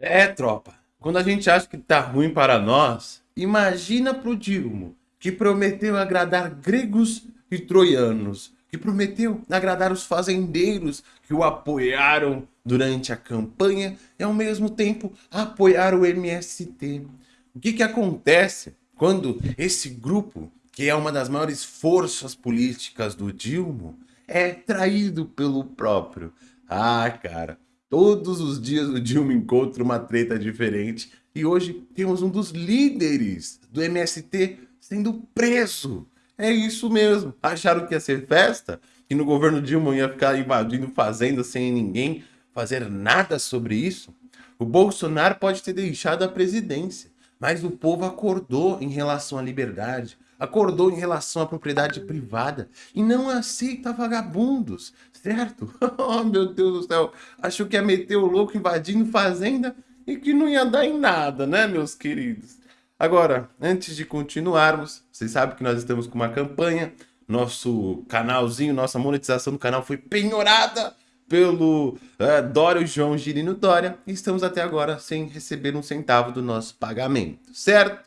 É, tropa. Quando a gente acha que tá ruim para nós, imagina pro Dilmo, que prometeu agradar gregos e troianos, que prometeu agradar os fazendeiros que o apoiaram durante a campanha e ao mesmo tempo apoiar o MST. O que que acontece quando esse grupo, que é uma das maiores forças políticas do Dilma, é traído pelo próprio? Ah, cara, Todos os dias o Dilma encontra uma treta diferente e hoje temos um dos líderes do MST sendo preso. É isso mesmo. Acharam que ia ser festa? Que no governo Dilma ia ficar invadindo fazenda sem ninguém fazer nada sobre isso? O Bolsonaro pode ter deixado a presidência, mas o povo acordou em relação à liberdade, acordou em relação à propriedade privada e não aceita vagabundos, certo? oh, meu Deus do céu, achou que ia meter o louco invadindo fazenda e que não ia dar em nada, né, meus queridos? Agora, antes de continuarmos, vocês sabem que nós estamos com uma campanha, nosso canalzinho, nossa monetização do canal foi penhorada pelo uh, Dória, o João Girino Dória, e estamos até agora sem receber um centavo do nosso pagamento, certo?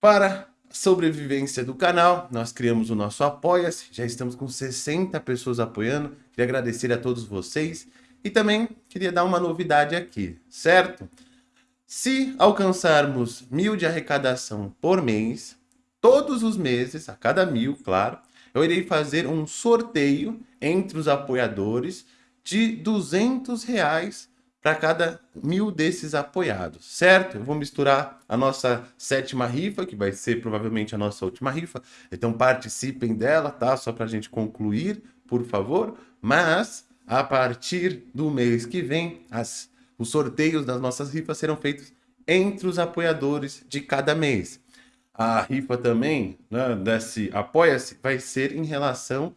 Para sobrevivência do canal, nós criamos o nosso Apoia-se, já estamos com 60 pessoas apoiando, queria agradecer a todos vocês e também queria dar uma novidade aqui, certo? Se alcançarmos mil de arrecadação por mês, todos os meses, a cada mil, claro, eu irei fazer um sorteio entre os apoiadores de 200 reais para cada mil desses apoiados, certo? Eu vou misturar a nossa sétima rifa, que vai ser provavelmente a nossa última rifa, então participem dela, tá? Só para a gente concluir, por favor. Mas, a partir do mês que vem, as, os sorteios das nossas rifas serão feitos entre os apoiadores de cada mês. A rifa também, né, desse Apoia-se, vai ser em relação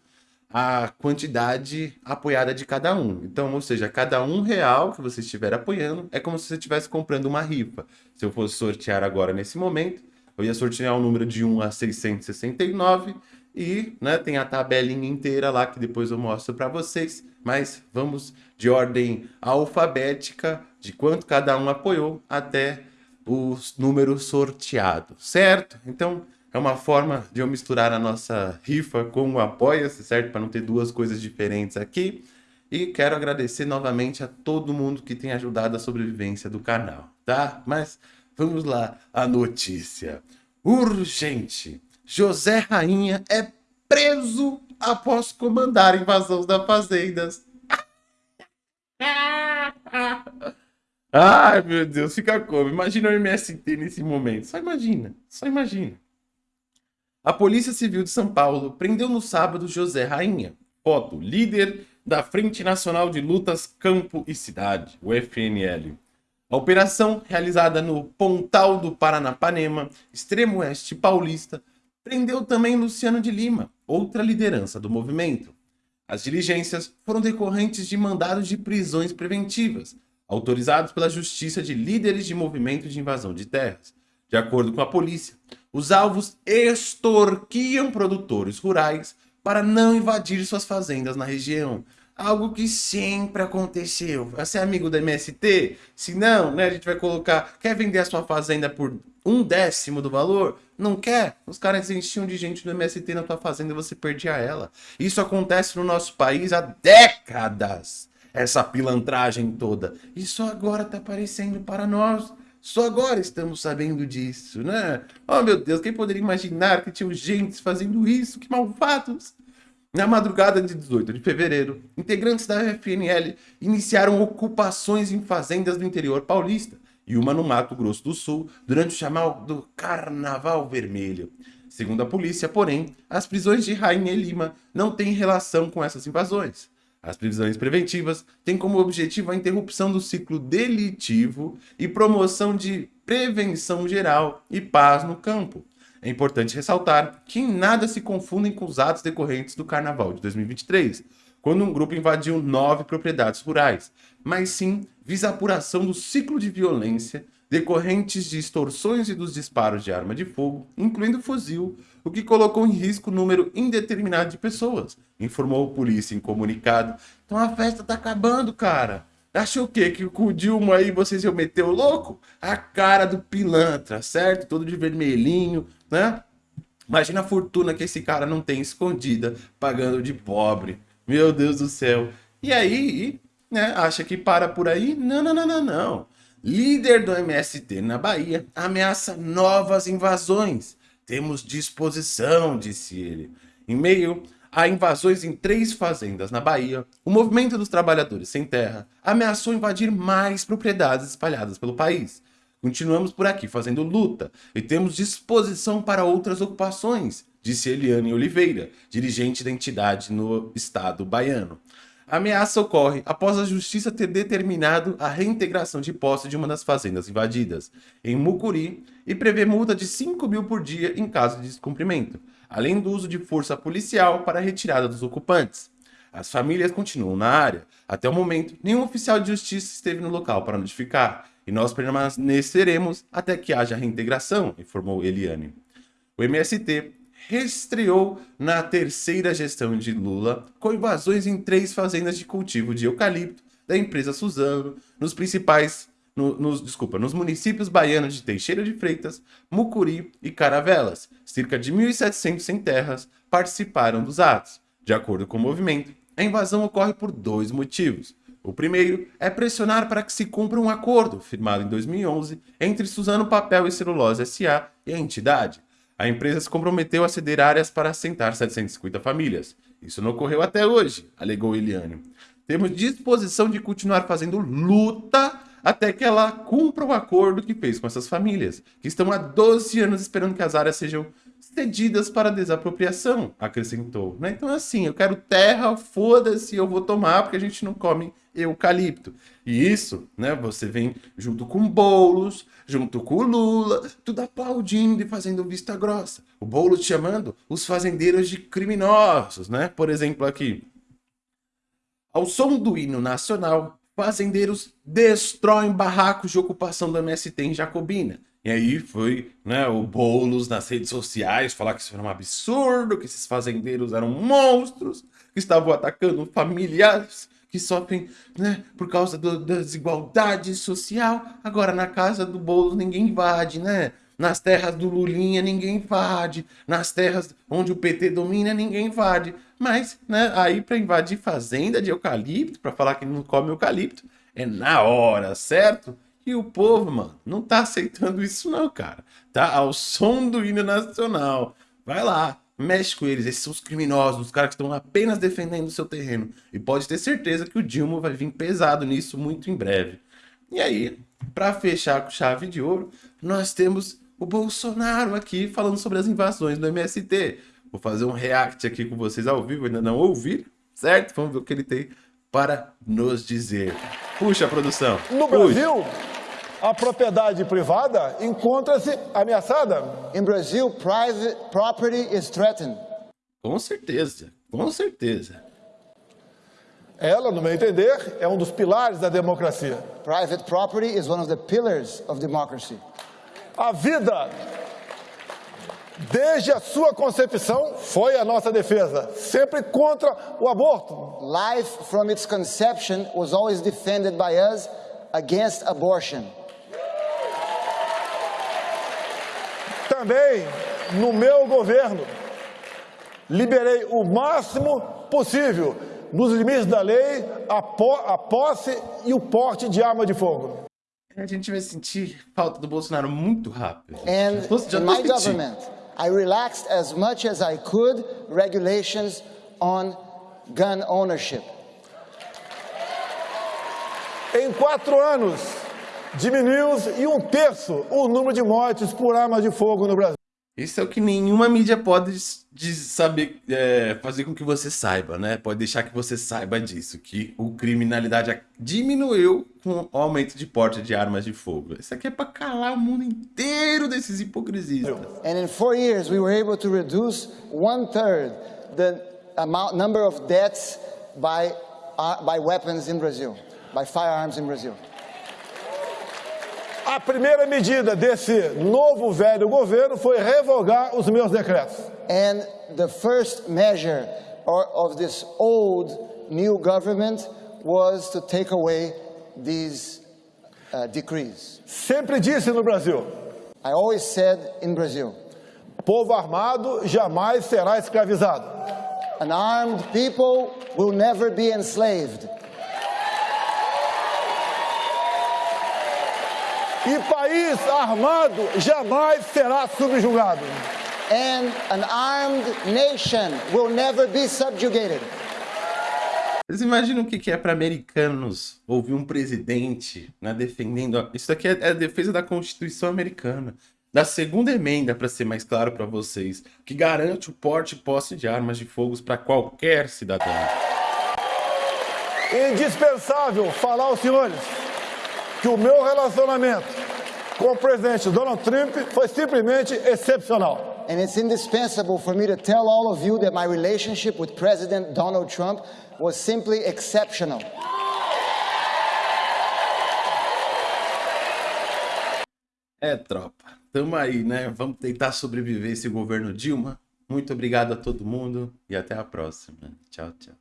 a quantidade apoiada de cada um. Então, ou seja, cada um real que você estiver apoiando é como se você estivesse comprando uma rifa. Se eu fosse sortear agora nesse momento, eu ia sortear um número de 1 a 669 e né, tem a tabelinha inteira lá que depois eu mostro para vocês. Mas vamos de ordem alfabética de quanto cada um apoiou até os números sorteados, certo? Então, é uma forma de eu misturar a nossa rifa com o Apoia-se, certo? Para não ter duas coisas diferentes aqui. E quero agradecer novamente a todo mundo que tem ajudado a sobrevivência do canal, tá? Mas vamos lá, a notícia. Urgente! José Rainha é preso após comandar invasão das fazendas. Ai, meu Deus, fica como? Imagina o MST nesse momento. Só imagina, só imagina. A Polícia Civil de São Paulo prendeu no sábado José Rainha, foto, líder da Frente Nacional de Lutas Campo e Cidade, o FNL. A operação, realizada no Pontal do Paranapanema, extremo oeste paulista, prendeu também Luciano de Lima, outra liderança do movimento. As diligências foram decorrentes de mandados de prisões preventivas, autorizados pela Justiça de líderes de movimento de invasão de terras. De acordo com a polícia, os alvos extorquiam produtores rurais para não invadir suas fazendas na região. Algo que sempre aconteceu. Você é amigo da MST? Se não, né, a gente vai colocar... Quer vender a sua fazenda por um décimo do valor? Não quer? Os caras enchiam de gente do MST na tua fazenda e você perdia ela. Isso acontece no nosso país há décadas. Essa pilantragem toda. Isso agora tá aparecendo para nós. Só agora estamos sabendo disso, né? Oh, meu Deus, quem poderia imaginar que tinham gente fazendo isso? Que malvados! Na madrugada de 18 de fevereiro, integrantes da FNL iniciaram ocupações em fazendas do interior paulista e uma no Mato Grosso do Sul durante o chamado Carnaval Vermelho. Segundo a polícia, porém, as prisões de Rainha Lima não têm relação com essas invasões. As prisões preventivas têm como objetivo a interrupção do ciclo delitivo e promoção de prevenção geral e paz no campo. É importante ressaltar que em nada se confundem com os atos decorrentes do Carnaval de 2023, quando um grupo invadiu nove propriedades rurais, mas sim visa a apuração do ciclo de violência decorrentes de extorsões e dos disparos de arma de fogo, incluindo fuzil, o que colocou em risco número indeterminado de pessoas, informou a polícia em comunicado. Então a festa tá acabando, cara. Achou o quê? Que com o Dilma aí vocês iam meter o louco? A cara do pilantra, certo? Todo de vermelhinho, né? Imagina a fortuna que esse cara não tem escondida, pagando de pobre. Meu Deus do céu. E aí, né, acha que para por aí? Não, não, não, não, não. Líder do MST na Bahia ameaça novas invasões. Temos disposição, disse ele. Em meio a invasões em três fazendas na Bahia, o movimento dos trabalhadores sem terra ameaçou invadir mais propriedades espalhadas pelo país. Continuamos por aqui fazendo luta e temos disposição para outras ocupações, disse Eliane Oliveira, dirigente da entidade no estado baiano. A ameaça ocorre após a justiça ter determinado a reintegração de posse de uma das fazendas invadidas, em Mucuri, e prevê multa de 5 mil por dia em caso de descumprimento além do uso de força policial para a retirada dos ocupantes. As famílias continuam na área. Até o momento, nenhum oficial de justiça esteve no local para notificar, e nós permaneceremos até que haja reintegração, informou Eliane. O MST restreou na terceira gestão de Lula com invasões em três fazendas de cultivo de eucalipto da empresa Suzano, nos principais no, nos, desculpa, nos municípios baianos de Teixeira de Freitas, Mucuri e Caravelas. Cerca de 1.700 sem terras participaram dos atos. De acordo com o movimento, a invasão ocorre por dois motivos. O primeiro é pressionar para que se cumpra um acordo firmado em 2011 entre Suzano Papel e Celulose S.A. e a entidade. A empresa se comprometeu a ceder áreas para assentar 750 famílias. Isso não ocorreu até hoje, alegou Eliane. Temos disposição de continuar fazendo luta até que ela cumpra o acordo que fez com essas famílias, que estão há 12 anos esperando que as áreas sejam cedidas para desapropriação, acrescentou. Né? Então assim, eu quero terra, foda-se, eu vou tomar, porque a gente não come eucalipto. E isso, né, você vem junto com Boulos, junto com o Lula, tudo aplaudindo e fazendo vista grossa. O Boulos chamando os fazendeiros de criminosos, né? Por exemplo, aqui. Ao som do hino nacional, fazendeiros destroem barracos de ocupação do MST em Jacobina. E aí foi né, o Boulos nas redes sociais falar que isso era um absurdo, que esses fazendeiros eram monstros, que estavam atacando familiares que sofrem né, por causa do, da desigualdade social. Agora, na casa do Boulos ninguém invade, né? Nas terras do Lulinha ninguém invade. Nas terras onde o PT domina ninguém invade. Mas, né, aí para invadir fazenda de eucalipto, para falar que não come eucalipto, é na hora, certo? E o povo, mano, não tá aceitando isso não, cara. Tá ao som do hino nacional. Vai lá, mexe com eles. Esses são os criminosos, os caras que estão apenas defendendo o seu terreno. E pode ter certeza que o Dilma vai vir pesado nisso muito em breve. E aí, para fechar com chave de ouro, nós temos o Bolsonaro aqui falando sobre as invasões do MST. Vou fazer um react aqui com vocês ao vivo, ainda não ouvi, certo? Vamos ver o que ele tem para nos dizer. Puxa, produção. No Puxa. A propriedade privada encontra-se ameaçada. In Brazil, private property is threatened. Com certeza, com certeza. Ela, no meu entender, é um dos pilares da democracia. Private property is one of the pillars of democracy. A vida, desde a sua concepção, foi a nossa defesa, sempre contra o aborto. Life from its conception was always defended by us against abortion. Também, no meu governo, liberei o máximo possível, nos limites da lei, a, po a posse e o porte de arma de fogo. A gente vai sentir falta do Bolsonaro muito rápido. And já in my government, I relaxed as much as I could regulations on gun ownership. Em quatro anos, diminuiu em um terço o número de mortes por arma de fogo no Brasil. Isso é o que nenhuma mídia pode de saber é, fazer com que você saiba, né? Pode deixar que você saiba disso, que o criminalidade diminuiu com o aumento de porte de armas de fogo. Isso aqui é para calar o mundo inteiro desses hipocrisitas. And in four years we were able to reduce one third the amount number of deaths by uh, by weapons in Brazil, by firearms in Brazil. A primeira medida desse novo velho governo foi revogar os meus decretos. And the first measure of this old new government was to take away these uh, decrees. Sempre disse no Brasil: I always said in Brazil, povo armado jamais será escravizado. an armed people will never be enslaved. E país armado jamais será subjugado. And an armed nation will never be subjugated. Vocês imaginam o que é para americanos ouvir um presidente né, defendendo... Isso aqui é, é a defesa da Constituição americana. Da segunda emenda, para ser mais claro para vocês, que garante o porte e posse de armas de fogo para qualquer cidadão. Indispensável falar aos senhores que o meu relacionamento com o presidente Donald Trump foi simplesmente excepcional. And it's indispensable for me to tell all of you that my relationship with President Donald Trump was simply exceptional. É, tropa. Tamo aí, né? Vamos tentar sobreviver esse governo Dilma. Muito obrigado a todo mundo e até a próxima. Tchau, tchau.